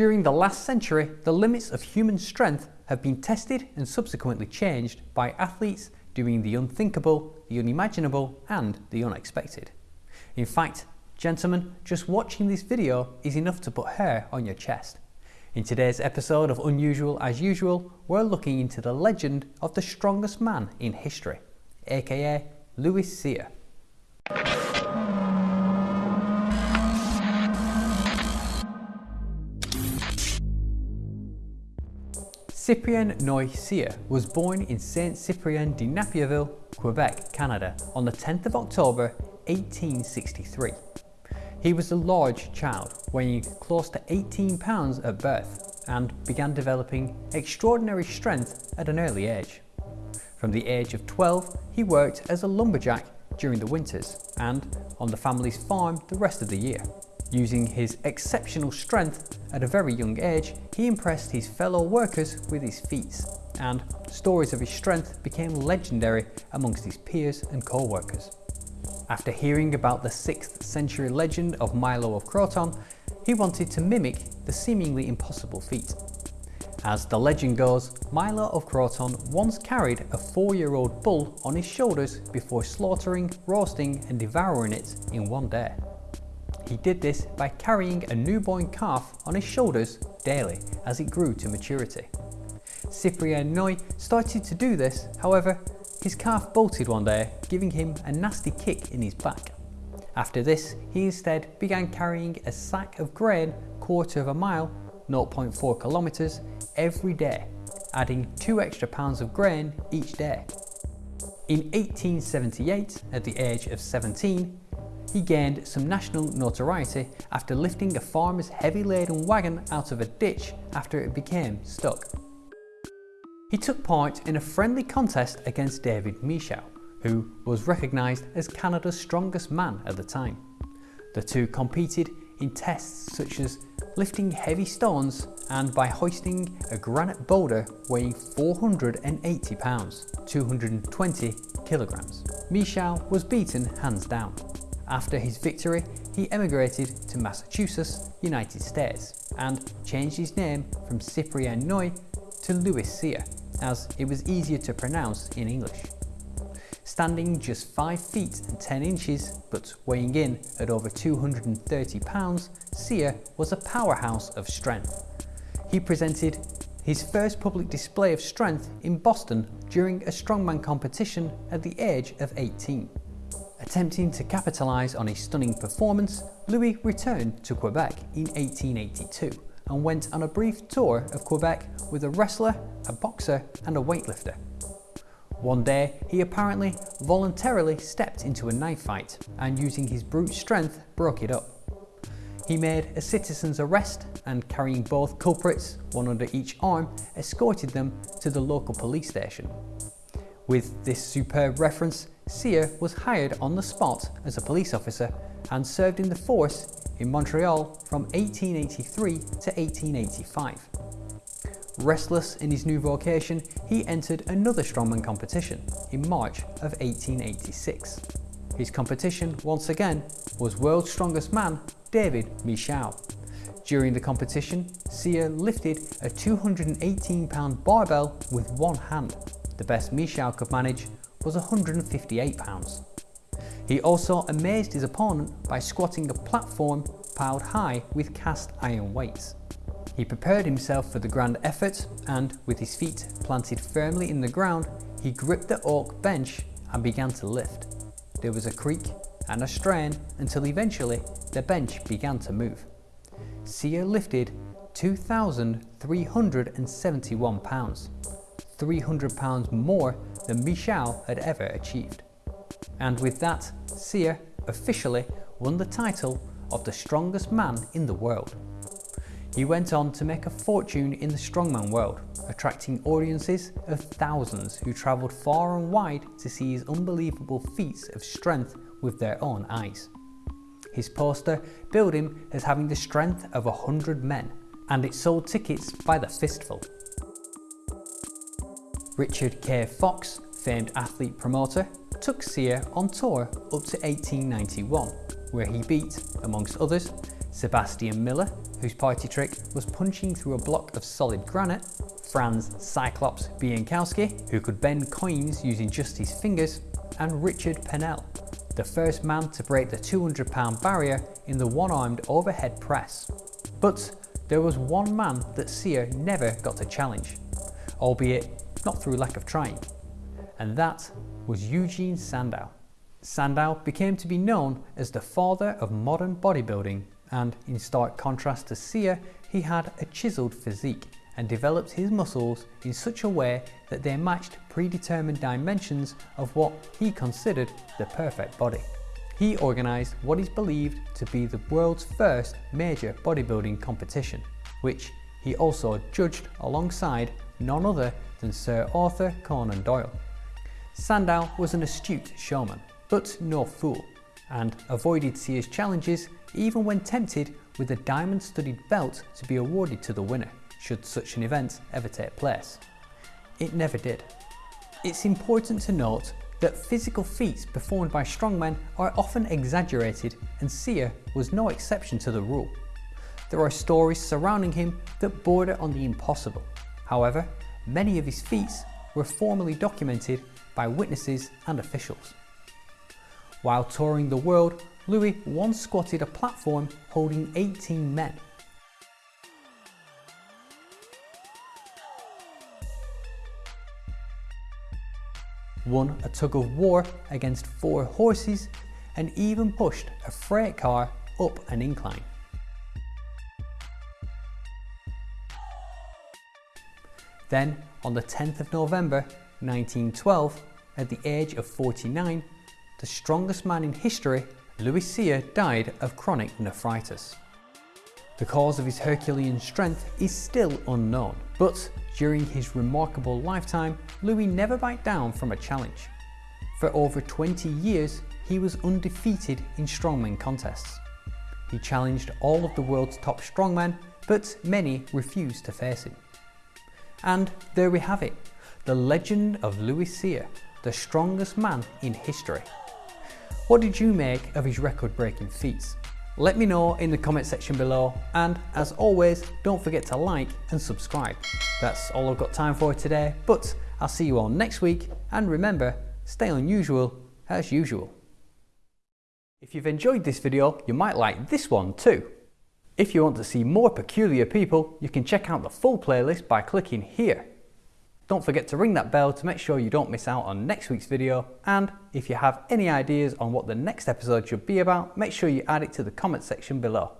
During the last century, the limits of human strength have been tested and subsequently changed by athletes doing the unthinkable, the unimaginable and the unexpected. In fact, gentlemen, just watching this video is enough to put hair on your chest. In today's episode of Unusual as Usual, we're looking into the legend of the strongest man in history, aka Louis Cyr. Cyprien Cyr was born in Saint Cyprien de Napierville, Quebec, Canada on the 10th of October 1863. He was a large child, weighing close to 18 pounds at birth and began developing extraordinary strength at an early age. From the age of 12, he worked as a lumberjack during the winters and on the family's farm the rest of the year. Using his exceptional strength at a very young age, he impressed his fellow workers with his feats, and stories of his strength became legendary amongst his peers and co-workers. After hearing about the 6th century legend of Milo of Croton, he wanted to mimic the seemingly impossible feat. As the legend goes, Milo of Croton once carried a four-year-old bull on his shoulders before slaughtering, roasting and devouring it in one day. He did this by carrying a newborn calf on his shoulders daily as it grew to maturity. Cyprien Noé started to do this, however, his calf bolted one day, giving him a nasty kick in his back. After this, he instead began carrying a sack of grain quarter of a mile 0.4 kilometers every day, adding 2 extra pounds of grain each day. In 1878, at the age of 17, he gained some national notoriety after lifting a farmer's heavy laden wagon out of a ditch after it became stuck. He took part in a friendly contest against David Michaud, who was recognised as Canada's strongest man at the time. The two competed in tests such as lifting heavy stones and by hoisting a granite boulder weighing 480 pounds, 220 kilograms. Michaud was beaten hands down. After his victory, he emigrated to Massachusetts, United States, and changed his name from Cyprien Noé to Louis Cyr, as it was easier to pronounce in English. Standing just 5 feet and 10 inches, but weighing in at over 230 pounds, Cyr was a powerhouse of strength. He presented his first public display of strength in Boston during a strongman competition at the age of 18. Attempting to capitalise on a stunning performance, Louis returned to Quebec in 1882 and went on a brief tour of Quebec with a wrestler, a boxer and a weightlifter. One day, he apparently voluntarily stepped into a knife fight and using his brute strength broke it up. He made a citizen's arrest and carrying both culprits, one under each arm, escorted them to the local police station. With this superb reference, Cyr was hired on the spot as a police officer and served in the force in Montreal from 1883 to 1885. Restless in his new vocation, he entered another strongman competition in March of 1886. His competition, once again, was world's strongest man, David Michaud. During the competition, Cyr lifted a 218 pound barbell with one hand. The best Michaud could manage was 158 pounds. He also amazed his opponent by squatting a platform piled high with cast iron weights. He prepared himself for the grand effort and, with his feet planted firmly in the ground, he gripped the oak bench and began to lift. There was a creak and a strain until eventually the bench began to move. Cyr lifted 2,371 pounds, 300 pounds more than Michaud had ever achieved. And with that, Cyr officially won the title of the strongest man in the world. He went on to make a fortune in the strongman world, attracting audiences of thousands who travelled far and wide to see his unbelievable feats of strength with their own eyes. His poster billed him as having the strength of a hundred men, and it sold tickets by the fistful. Richard K. Fox, famed athlete promoter, took Cyr on tour up to 1891, where he beat, amongst others, Sebastian Miller, whose party trick was punching through a block of solid granite, Franz Cyclops Bienkowski, who could bend coins using just his fingers, and Richard Pennell, the first man to break the 200 pound barrier in the one-armed overhead press. But there was one man that Cyr never got to challenge, albeit not through lack of trying, and that was Eugene Sandow. Sandow became to be known as the father of modern bodybuilding and in stark contrast to Cyr, he had a chiselled physique and developed his muscles in such a way that they matched predetermined dimensions of what he considered the perfect body. He organised what is believed to be the world's first major bodybuilding competition, which he also judged alongside none other than Sir Arthur Conan Doyle. Sandow was an astute showman, but no fool, and avoided Cyr's challenges even when tempted with a diamond-studded belt to be awarded to the winner, should such an event ever take place. It never did. It's important to note that physical feats performed by strongmen are often exaggerated and Cyr was no exception to the rule. There are stories surrounding him that border on the impossible. However, many of his feats were formally documented by witnesses and officials. While touring the world, Louis once squatted a platform holding 18 men. Won a tug of war against four horses and even pushed a freight car up an incline. Then, on the 10th of November 1912, at the age of 49, the strongest man in history Louis Cyr died of chronic nephritis. The cause of his Herculean strength is still unknown, but during his remarkable lifetime, Louis never backed down from a challenge. For over 20 years, he was undefeated in strongman contests. He challenged all of the world's top strongmen, but many refused to face him. And there we have it, the legend of Louis Cyr, the strongest man in history. What did you make of his record-breaking feats? Let me know in the comment section below and as always don't forget to like and subscribe. That's all I've got time for today but I'll see you all next week and remember stay unusual as usual. If you've enjoyed this video you might like this one too. If you want to see more peculiar people you can check out the full playlist by clicking here. Don't forget to ring that bell to make sure you don't miss out on next week's video and if you have any ideas on what the next episode should be about, make sure you add it to the comment section below.